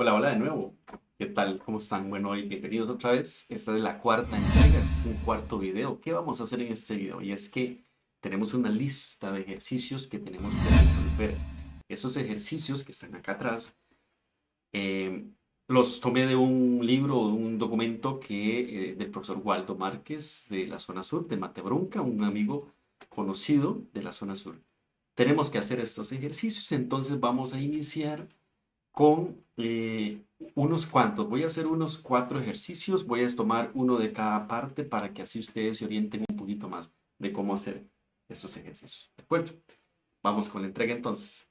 Hola, hola de nuevo. ¿Qué tal? ¿Cómo están? Bueno, hoy bienvenidos otra vez. Esta es la cuarta entrega, este es un cuarto video. ¿Qué vamos a hacer en este video? Y es que tenemos una lista de ejercicios que tenemos que resolver. Esos ejercicios que están acá atrás, eh, los tomé de un libro o un documento que, eh, del profesor Waldo Márquez de la zona sur, de Matebrunca, un amigo conocido de la zona sur. Tenemos que hacer estos ejercicios, entonces vamos a iniciar con eh, unos cuantos. Voy a hacer unos cuatro ejercicios, voy a tomar uno de cada parte para que así ustedes se orienten un poquito más de cómo hacer estos ejercicios. ¿De acuerdo? Vamos con la entrega entonces.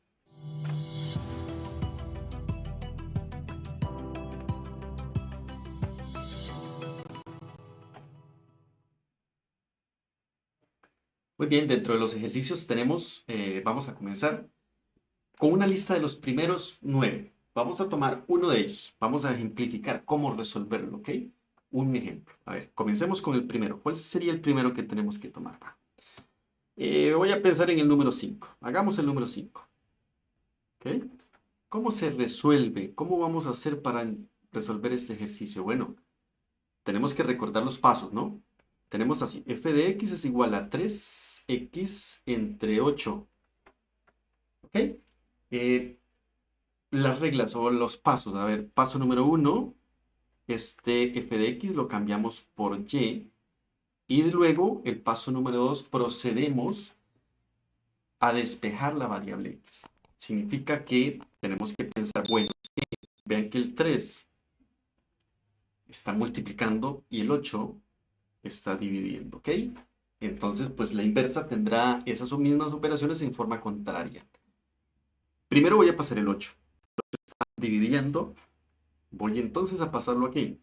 Muy bien, dentro de los ejercicios tenemos, eh, vamos a comenzar con una lista de los primeros nueve. Vamos a tomar uno de ellos. Vamos a ejemplificar cómo resolverlo, ¿ok? Un ejemplo. A ver, comencemos con el primero. ¿Cuál sería el primero que tenemos que tomar? Eh, voy a pensar en el número 5. Hagamos el número 5. ¿Ok? ¿Cómo se resuelve? ¿Cómo vamos a hacer para resolver este ejercicio? Bueno, tenemos que recordar los pasos, ¿no? Tenemos así, f de x es igual a 3x entre 8. ¿Ok? Eh, las reglas o los pasos. A ver, paso número uno, este f de x lo cambiamos por y. Y luego, el paso número dos, procedemos a despejar la variable x. Significa que tenemos que pensar, bueno, vean que el 3 está multiplicando y el 8 está dividiendo, ¿ok? Entonces, pues la inversa tendrá esas mismas operaciones en forma contraria. Primero voy a pasar el 8 dividiendo, voy entonces a pasarlo aquí,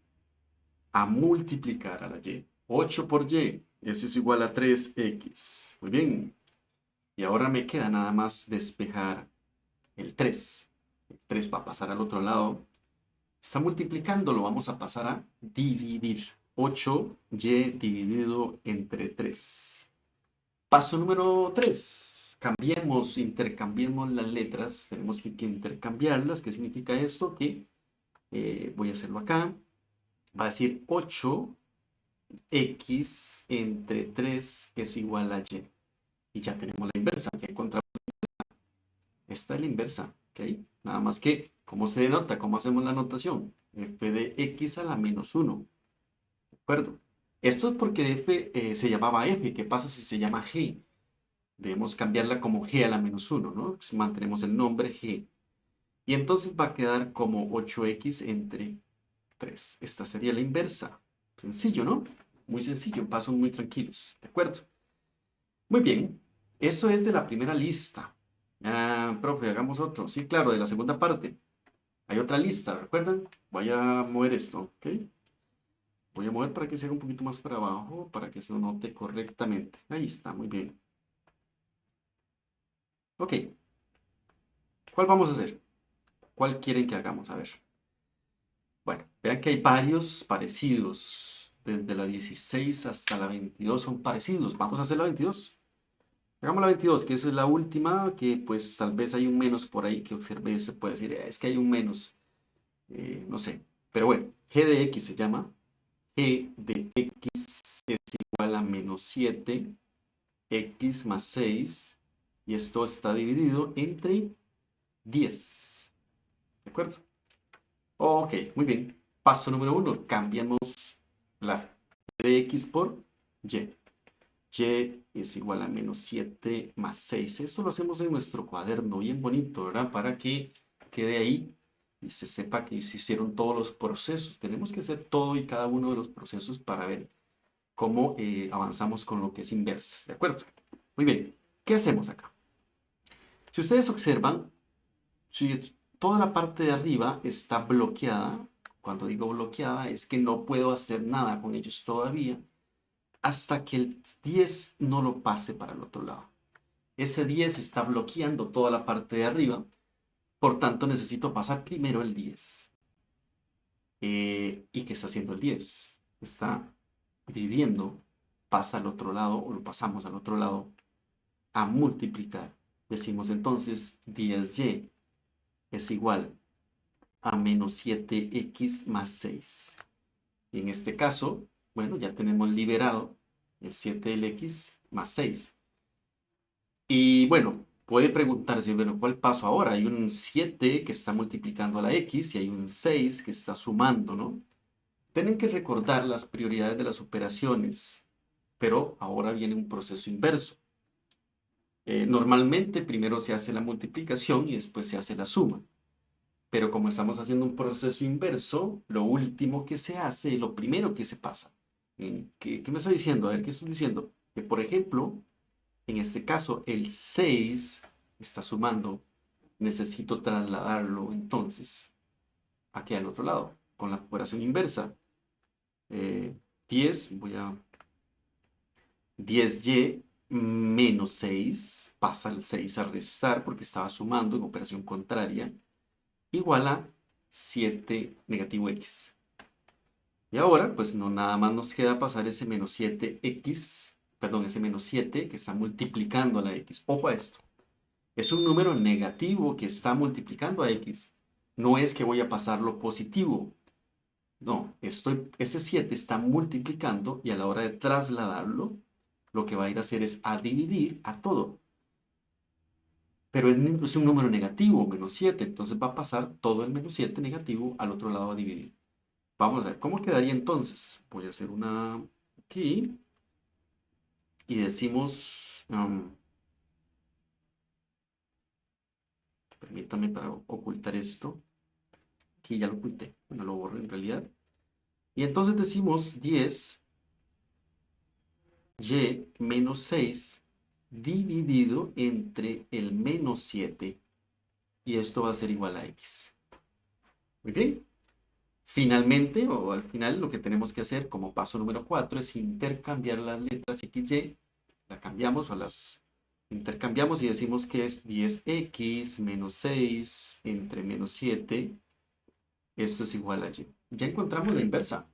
a multiplicar a la y. 8 por y, eso es igual a 3x. Muy bien. Y ahora me queda nada más despejar el 3. El 3 va a pasar al otro lado. Está multiplicando, lo vamos a pasar a dividir. 8y dividido entre 3. Paso número 3 cambiemos, intercambiemos las letras, tenemos que, intercambiarlas. ¿Qué significa esto? Que eh, voy a hacerlo acá. Va a decir 8x entre 3 es igual a y. Y ya tenemos la inversa. ¿Qué encontramos? Esta es la inversa. ¿ok? Nada más que, ¿cómo se denota? ¿Cómo hacemos la notación? f de x a la menos 1. ¿De acuerdo? Esto es porque f eh, se llamaba f. ¿Qué pasa si se llama g? Debemos cambiarla como g a la menos 1, ¿no? mantenemos el nombre g. Y entonces va a quedar como 8x entre 3. Esta sería la inversa. Sencillo, ¿no? Muy sencillo, pasos muy tranquilos, ¿de acuerdo? Muy bien, eso es de la primera lista. Ah, profe, hagamos otro. Sí, claro, de la segunda parte. Hay otra lista, ¿recuerdan? Voy a mover esto, ¿ok? Voy a mover para que se haga un poquito más para abajo, para que se note correctamente. Ahí está, muy bien. Ok. ¿Cuál vamos a hacer? ¿Cuál quieren que hagamos? A ver. Bueno, vean que hay varios parecidos. Desde la 16 hasta la 22 son parecidos. Vamos a hacer la 22. Hagamos la 22, que esa es la última, que pues tal vez hay un menos por ahí que observe. Se puede decir, es que hay un menos. Eh, no sé. Pero bueno, g de x se llama. g de x es igual a menos 7. x más 6 y esto está dividido entre 10. ¿De acuerdo? Ok, muy bien. Paso número uno, cambiamos la de x por y. y es igual a menos 7 más 6. Esto lo hacemos en nuestro cuaderno, bien bonito, ¿verdad? Para que quede ahí y se sepa que se hicieron todos los procesos. Tenemos que hacer todo y cada uno de los procesos para ver cómo eh, avanzamos con lo que es inversas, ¿de acuerdo? Muy bien, ¿qué hacemos acá? Si ustedes observan, si toda la parte de arriba está bloqueada, cuando digo bloqueada es que no puedo hacer nada con ellos todavía, hasta que el 10 no lo pase para el otro lado. Ese 10 está bloqueando toda la parte de arriba, por tanto necesito pasar primero el 10. Eh, ¿Y qué está haciendo el 10? Está dividiendo, pasa al otro lado, o lo pasamos al otro lado, a multiplicar. Decimos entonces 10y es igual a menos 7x más 6. Y en este caso, bueno, ya tenemos liberado el 7 del x más 6. Y bueno, puede preguntarse, bueno, ¿cuál paso ahora? Hay un 7 que está multiplicando a la x y hay un 6 que está sumando, ¿no? Tienen que recordar las prioridades de las operaciones, pero ahora viene un proceso inverso. Eh, normalmente primero se hace la multiplicación y después se hace la suma. Pero como estamos haciendo un proceso inverso, lo último que se hace, lo primero que se pasa. ¿Qué, qué me está diciendo? A ver, ¿qué estoy diciendo? Que por ejemplo, en este caso, el 6 está sumando. Necesito trasladarlo entonces aquí al otro lado, con la operación inversa. 10, eh, voy a... 10y menos 6, pasa el 6 a restar porque estaba sumando en operación contraria, igual a 7 negativo x. Y ahora, pues no nada más nos queda pasar ese menos 7x, perdón, ese menos 7 que está multiplicando a la x. Ojo a esto. Es un número negativo que está multiplicando a x. No es que voy a pasarlo positivo. No, estoy, ese 7 está multiplicando y a la hora de trasladarlo lo que va a ir a hacer es a dividir a todo. Pero es, un número negativo, menos 7, entonces va a pasar todo el menos 7 negativo al otro lado a dividir. Vamos a ver, ¿cómo quedaría entonces? Voy a hacer una aquí. Y decimos... Um, permítame para ocultar esto. Aquí ya lo oculté. Bueno, lo borro en realidad. Y entonces decimos 10 y menos 6 dividido entre el menos 7 y esto va a ser igual a x. Muy bien. Finalmente, o al final, lo que tenemos que hacer como paso número 4 es intercambiar las letras x, y. La cambiamos o las intercambiamos y decimos que es 10x menos 6 entre menos 7. Esto es igual a y. Ya encontramos la inversa.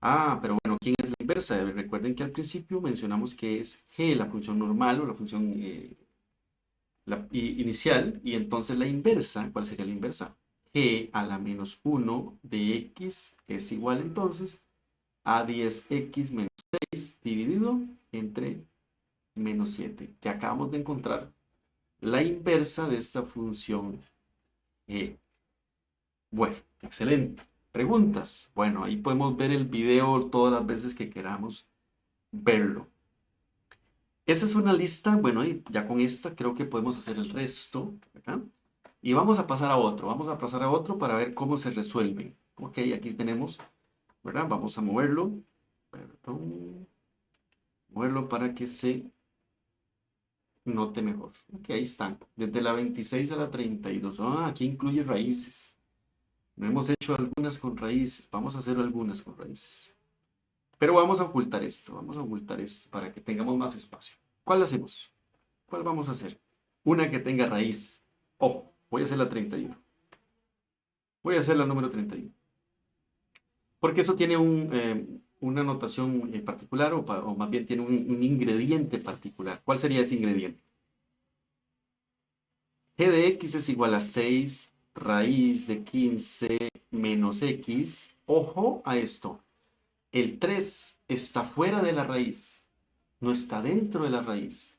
Ah, pero bueno, ¿quién es la Recuerden que al principio mencionamos que es g, la función normal o la función eh, inicial, y entonces la inversa, ¿cuál sería la inversa? g a la menos 1 de x es igual entonces a 10x menos 6 dividido entre menos 7, que acabamos de encontrar la inversa de esta función g. Bueno, excelente. ¿Preguntas? Bueno, ahí podemos ver el video todas las veces que queramos verlo. Esa es una lista, bueno, ya con esta creo que podemos hacer el resto, Y vamos a pasar a otro, vamos a pasar a otro para ver cómo se resuelven. Ok, aquí tenemos. Vamos a moverlo, perdón, moverlo para que se note mejor. Ok, ahí están, desde la 26 a la 32. Ah, aquí incluye raíces. No hemos hecho algunas con raíces. Vamos a hacer algunas con raíces. Pero vamos a ocultar esto. Vamos a ocultar esto para que tengamos más espacio. ¿Cuál hacemos? ¿Cuál vamos a hacer? Una que tenga raíz. Ojo, voy a hacer la 31. Voy a hacer la número 31. Porque eso tiene eh, una notación particular o, más bien tiene un, un ingrediente particular. ¿Cuál sería ese ingrediente? g de x es igual a 6 raíz de 15 menos x. Ojo a esto. El 3 está fuera de la raíz, no está dentro de la raíz.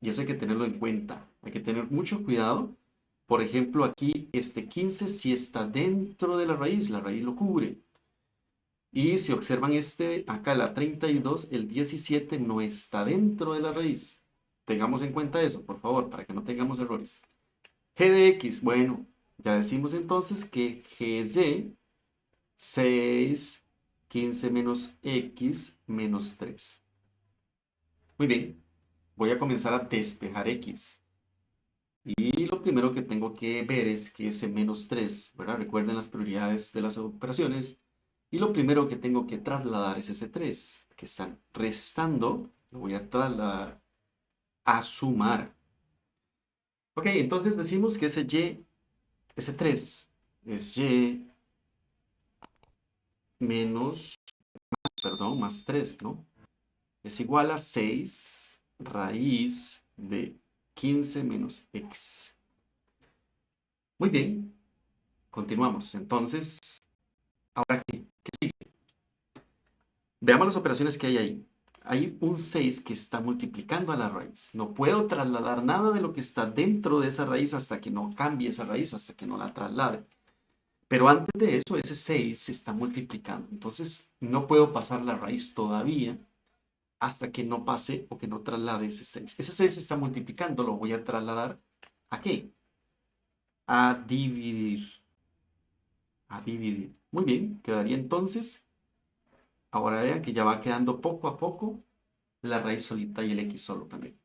Y eso hay que tenerlo en cuenta. Hay que tener mucho cuidado. Por ejemplo, aquí este 15 sí está dentro de la raíz, la raíz lo cubre. Y si observan este, acá la 32, el 17 no está dentro de la raíz. Tengamos en cuenta eso, por favor, para que no tengamos errores. g de x, bueno, ya decimos entonces que g es y 6, 15 menos x menos 3. Muy bien, voy a comenzar a despejar x. Y lo primero que tengo que ver es que ese menos 3, ¿verdad? Recuerden las prioridades de las operaciones. Y lo primero que tengo que trasladar es ese 3, que están restando, lo voy a trasladar a sumar. Ok, entonces decimos que ese y ese 3 es y menos, perdón, más 3, ¿no? Es igual a 6 raíz de 15 menos x. Muy bien. continuamos. Entonces, ¿ahora qué? ¿Qué sigue? Veamos las operaciones que hay ahí. Hay un 6 que está multiplicando a la raíz. No puedo trasladar nada de lo que está dentro de esa raíz hasta que no cambie esa raíz, hasta que no la traslade. Pero antes de eso, ese 6 se está multiplicando. Entonces, no puedo pasar la raíz todavía hasta que no pase o que no traslade ese 6. Ese 6 se está multiplicando, lo voy a trasladar ¿a qué? A dividir. A dividir. Muy bien, quedaría entonces, ahora vean que ya va quedando poco a poco la raíz solita y el x solo también.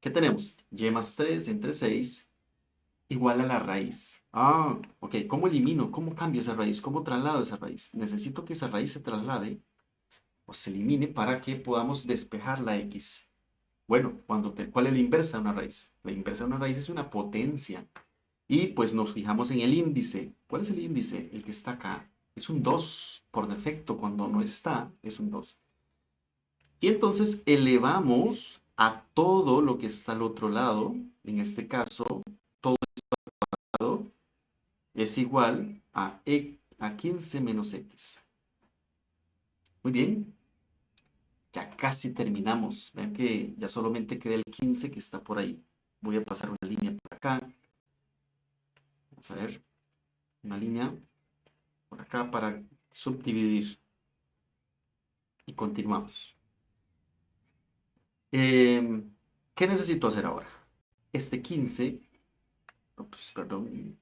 ¿Qué tenemos? y más 3 entre 6 igual a la raíz. Ah, ok, ¿cómo elimino? ¿Cómo cambio esa raíz? ¿Cómo traslado esa raíz? Necesito que esa raíz se traslade o se elimine para que podamos despejar la x. Bueno, cuando te, ¿cuál es la inversa de una raíz? La inversa de una raíz es una potencia. Y pues nos fijamos en el índice. ¿Cuál es el índice? El que está acá. Es un 2 por defecto. Cuando no está, es un 2. Y entonces elevamos a todo lo que está al otro lado. En este caso, todo esto al cuadrado es igual a, e, a 15 menos x. Muy bien. Ya casi terminamos. Vean que ya solamente queda el 15 que está por ahí. Voy a pasar una línea por acá. Vamos a ver. Una línea por acá para subdividir. Y continuamos. Em, ¿Qué necesito hacer ahora? Este 15, pues, perdón,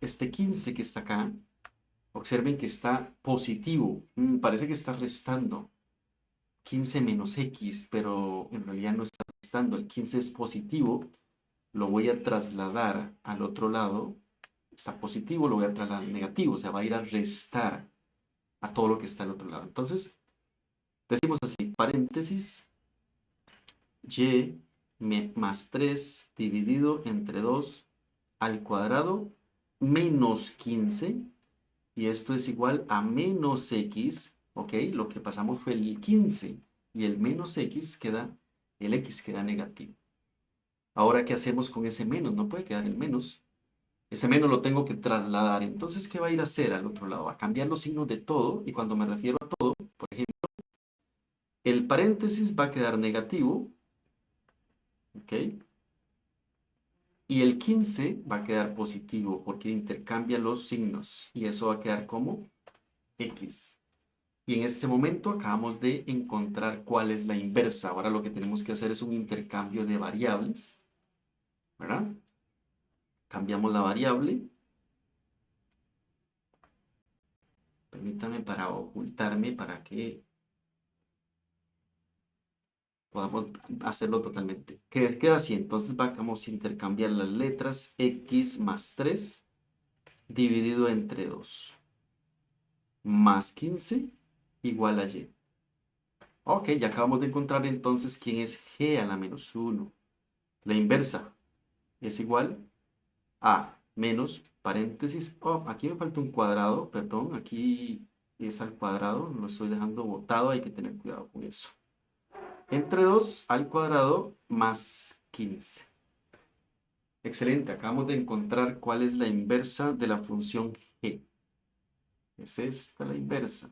este 15 que está acá, Observen que está positivo. Mm, parece que está restando. 15 menos x, pero en realidad no está restando. El 15 es positivo. Lo voy a trasladar al otro lado. Está positivo, lo voy a trasladar al negativo. O sea, va a ir a restar a todo lo que está al otro lado. Entonces, decimos así, paréntesis, y más 3 dividido entre 2 al cuadrado menos 15 y esto es igual a menos x, ¿ok? Lo que pasamos fue el 15 y el menos x queda, el x queda negativo. Ahora, ¿qué hacemos con ese menos? No puede quedar el menos. Ese menos lo tengo que trasladar. Entonces, ¿qué va a ir a hacer al otro lado? A cambiar los signos de todo. Y cuando me refiero a todo, por ejemplo, el paréntesis va a quedar negativo. ¿Ok? Y el 15 va a quedar positivo porque intercambia los signos. Y eso va a quedar como X. Y en este momento acabamos de encontrar cuál es la inversa. Ahora lo que tenemos que hacer es un intercambio de variables. ¿Verdad? Cambiamos la variable. Permítame para ocultarme para que podamos hacerlo totalmente. Queda así, entonces vamos a intercambiar las letras x más 3 dividido entre 2 más 15 igual a y. Ok, ya acabamos de encontrar entonces quién es g a la menos 1. La inversa es igual a menos paréntesis. Oh, aquí me falta un cuadrado, perdón, aquí es al cuadrado, lo estoy dejando botado, hay que tener cuidado con eso entre 2 al cuadrado más 15. Excelente, acabamos de encontrar cuál es la inversa de la función g. Es esta la inversa.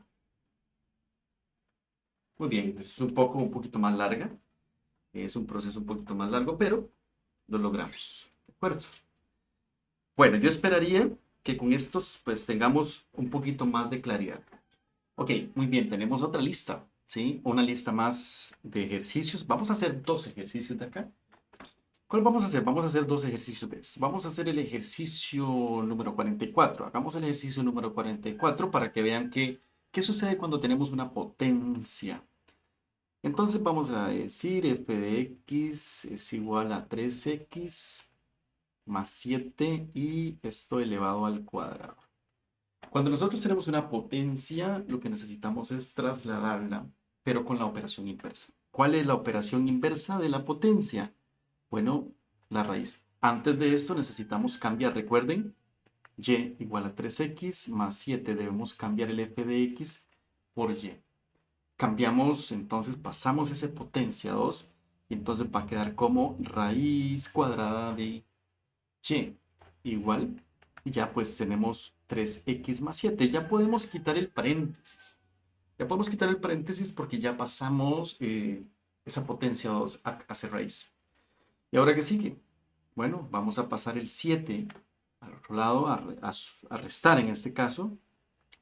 Muy bien, es un poco, un poquito más larga. Es un proceso un poquito más largo, pero lo logramos. ¿De acuerdo? Bueno, yo esperaría que con estos pues tengamos un poquito más de claridad. Ok, muy bien, tenemos otra lista. ¿sí? Una lista más de ejercicios. Vamos a hacer dos ejercicios de acá. ¿Cuál vamos a hacer? Vamos a hacer dos ejercicios de. Vamos a hacer el ejercicio número 44. Hagamos el ejercicio número 44 para que vean qué sucede cuando tenemos una potencia. Entonces vamos a decir f de x es igual a 3x más 7 y esto elevado al cuadrado. Cuando nosotros tenemos una potencia, lo que necesitamos es trasladarla, pero con la operación inversa. ¿Cuál es la operación inversa de la potencia? Bueno, la raíz. Antes de esto necesitamos cambiar, recuerden, y igual a 3x más 7. Debemos cambiar el f de x por y. Cambiamos, entonces pasamos ese potencia 2 y entonces va a quedar como raíz cuadrada de y. igual, ya pues tenemos 3x más 7. Ya podemos quitar el paréntesis. Ya podemos quitar el paréntesis porque ya pasamos eh, esa potencia 2 hacia raíz. ¿Y ahora qué sigue? Bueno, vamos a pasar el 7 al otro lado, a, restar en este caso.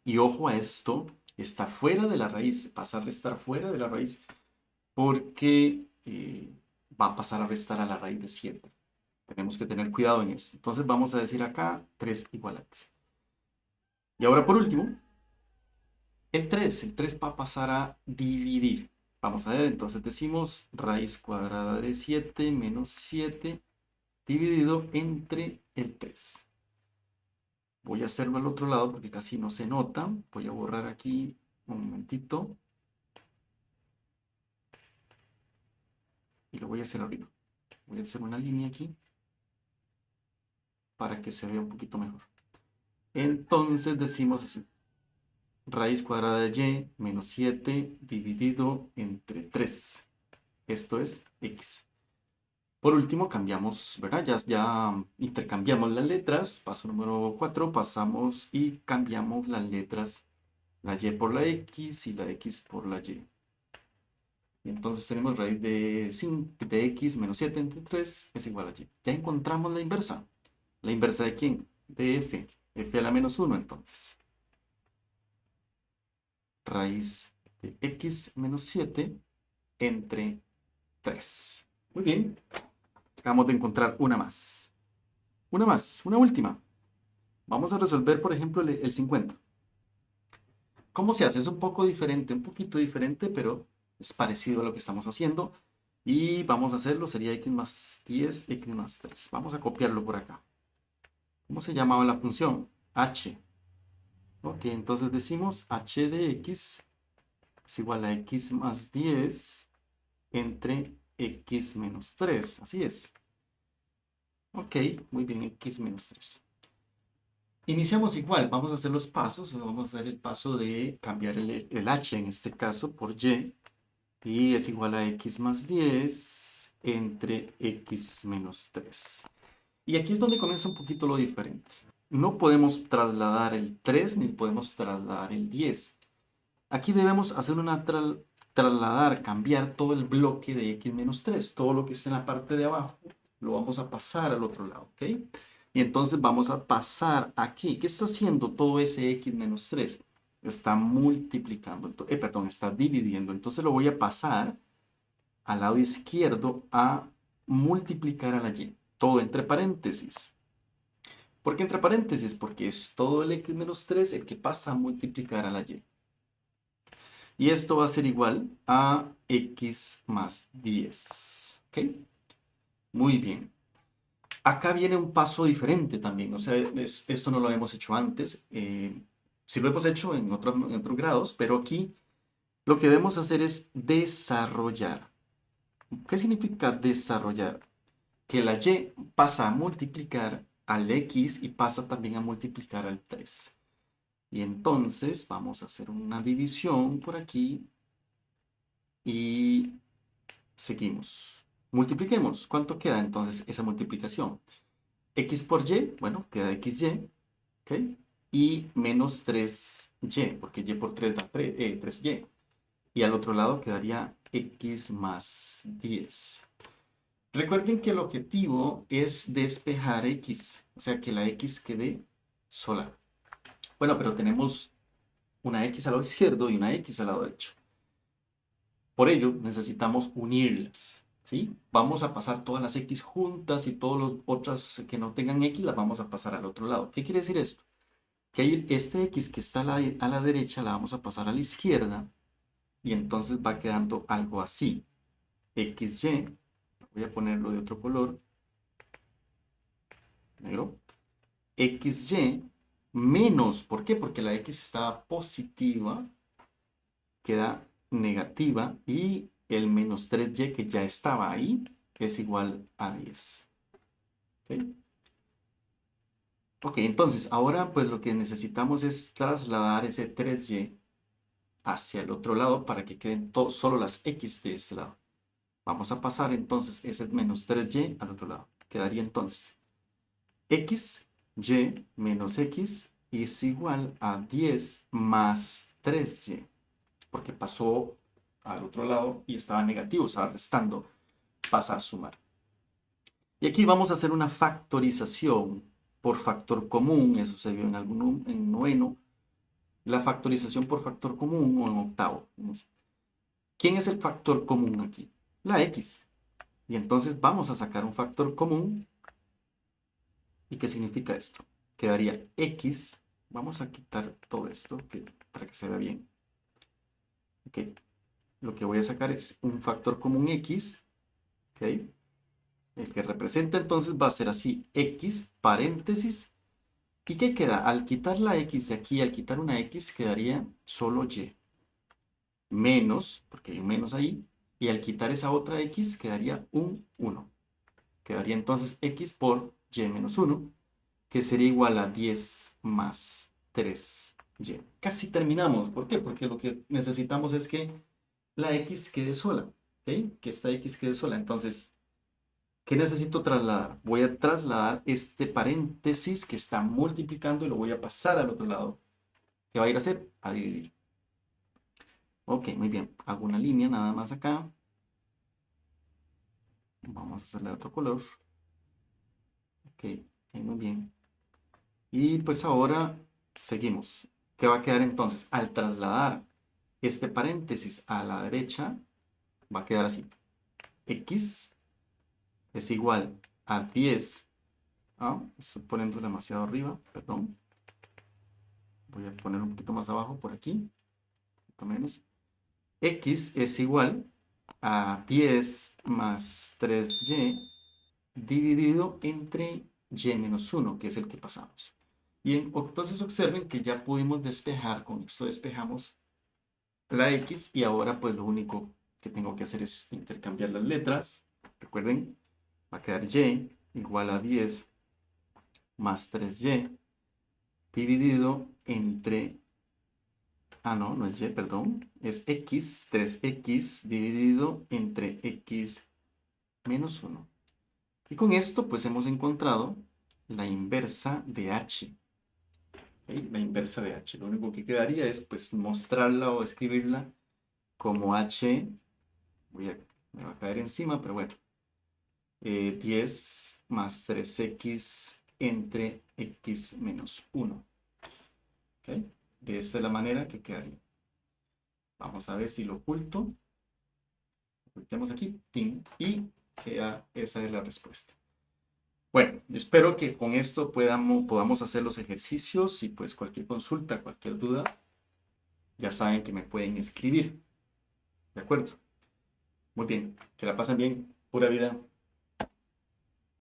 Y ojo a esto, está fuera de la raíz, pasa a restar fuera de la raíz porque eh, va a pasar a restar a la raíz de 7. Tenemos que tener cuidado en eso. Entonces vamos a decir acá 3 igual a x. Y ahora por último, el 3. El 3 va a pasar a dividir. Vamos a ver, entonces decimos raíz cuadrada de 7 menos 7 dividido entre el 3. Voy a hacerlo al otro lado porque casi no se nota. Voy a borrar aquí un momentito. Y lo voy a hacer arriba. Voy a hacer una línea aquí para que se vea un poquito mejor. Entonces decimos así. Raíz cuadrada de y menos 7 dividido entre 3. Esto es x. Por último, cambiamos, ¿verdad? Ya, ya intercambiamos las letras. Paso número 4, pasamos y cambiamos las letras. La y por la x y la x por la y. Entonces tenemos raíz de, 5, de x menos 7 entre 3 es igual a y. Ya encontramos la inversa. ¿La inversa de quién? De f. f a la menos 1 entonces. Raíz de x menos 7 entre 3. Muy bien. Acabamos de encontrar una más. Una más, una última. Vamos a resolver, por ejemplo, el, 50. ¿Cómo se hace? Es un poco diferente, un poquito diferente, pero es parecido a lo que estamos haciendo. Y vamos a hacerlo, sería x más 10, x más 3. Vamos a copiarlo por acá. ¿Cómo se llamaba la función? h. Ok, entonces decimos h de x es igual a x más 10 entre x menos 3. Así es. Ok, muy bien, x menos 3. Iniciamos igual, vamos a hacer los pasos. Vamos a hacer el paso de cambiar el, el h en este caso por y. Y es igual a x más 10 entre x menos 3. Y aquí es donde comienza un poquito lo diferente. No podemos trasladar el 3 ni podemos trasladar el 10. Aquí debemos hacer una trasladar, cambiar todo el bloque de x menos 3. Todo lo que está en la parte de abajo lo vamos a pasar al otro lado. Y entonces vamos a pasar aquí. ¿Qué está haciendo todo ese x menos 3? Está multiplicando, eh, perdón, está dividiendo. Entonces lo voy a pasar al lado izquierdo a multiplicar a la y. Todo entre paréntesis. ¿Por qué entre paréntesis? Porque es todo el x menos 3 el que pasa a multiplicar a la y. Y esto va a ser igual a x más 10. ¿Ok? Muy bien. Acá viene un paso diferente también. O sea, esto no lo hemos hecho antes. Eh, sí lo hemos hecho en, en otros grados, pero aquí lo que debemos hacer es desarrollar. ¿Qué significa desarrollar? Que la y pasa a multiplicar al x y pasa también a multiplicar al 3. Y entonces vamos a hacer una división por aquí y seguimos. Multipliquemos. ¿Cuánto queda entonces esa multiplicación? x por y, bueno, queda xy, ¿ok? Y menos 3y, porque y por 3 da 3, 3y. Eh, y al otro lado quedaría x más 10. Recuerden que el objetivo es despejar x, o sea que la x quede sola. Bueno, pero tenemos una x al lado izquierdo y una x al lado derecho. Por ello, necesitamos unirlas. ¿sí? Vamos a pasar todas las x juntas y todas las otras que no tengan x las vamos a pasar al otro lado. ¿Qué quiere decir esto? Que este x que está a la, a la derecha la vamos a pasar a la izquierda y entonces va quedando algo así. xy Voy a ponerlo de otro color. Negro. XY menos, ¿por qué? Porque la X estaba positiva, queda negativa y el menos 3Y que ya estaba ahí es igual a 10. ¿Ok? Ok, entonces ahora pues lo que necesitamos es trasladar ese 3Y hacia el otro lado para que queden solo las X de este lado. Vamos a pasar entonces ese menos 3y al otro lado. Quedaría entonces x y menos x es igual a 10 más 3y, porque pasó al otro lado y estaba negativo, estaba restando, pasa a sumar. Y aquí vamos a hacer una factorización por factor común, eso se vio en algún en noveno, la factorización por factor común o en octavo. ¿Quién es el factor común aquí? La x. Y entonces vamos a sacar un factor común. ¿Y qué significa esto? Quedaría x. Vamos a quitar todo esto para que se vea bien. Okay. Lo que voy a sacar es un factor común x. Okay. El que representa entonces va a ser así, x paréntesis. ¿Y qué queda? Al quitar la x de aquí, al quitar una x, quedaría solo y. Menos, porque hay un menos ahí, y al quitar esa otra x, quedaría un 1. Quedaría entonces x por y menos 1, que sería igual a 10 más 3y. Casi terminamos. ¿Por qué? Porque lo que necesitamos es que la x quede sola. ¿okay? Que esta x quede sola. Entonces, ¿Qué necesito trasladar? Voy a trasladar este paréntesis que está multiplicando y lo voy a pasar al otro lado. ¿Qué va a ir a hacer? A dividir. Ok, muy bien. Hago una línea nada más acá. Vamos a hacerle otro color. Ok, muy bien. Y pues ahora seguimos. ¿Qué va a quedar entonces? Al trasladar este paréntesis a la derecha, va a quedar así. X es igual a 10. Ah, estoy poniendo demasiado arriba, perdón. Voy a poner un poquito más abajo por aquí. Un poquito menos. X es igual a 10 más 3y dividido entre y menos 1, que es el que pasamos. Y entonces observen que ya pudimos despejar, con esto despejamos la x y ahora pues lo único que tengo que hacer es intercambiar las letras. Recuerden, va a quedar y igual a 10 más 3y dividido entre, ah no, no es y, perdón, es x, 3x dividido entre x menos 1. Y con esto pues hemos encontrado la inversa de h. La inversa de h. Lo único que quedaría es pues mostrarla o escribirla como h, voy a, me va a caer encima, pero bueno, 10 eh, más 3x entre x menos 1. De esta es la manera que quedaría. Vamos a ver si lo oculto. Ocultemos aquí. Y queda, esa es la respuesta. Bueno, espero que con esto podamos, podamos hacer los ejercicios y pues cualquier consulta, cualquier duda, ya saben que me pueden escribir. ¿De acuerdo? Muy bien, que la pasen bien. Pura vida.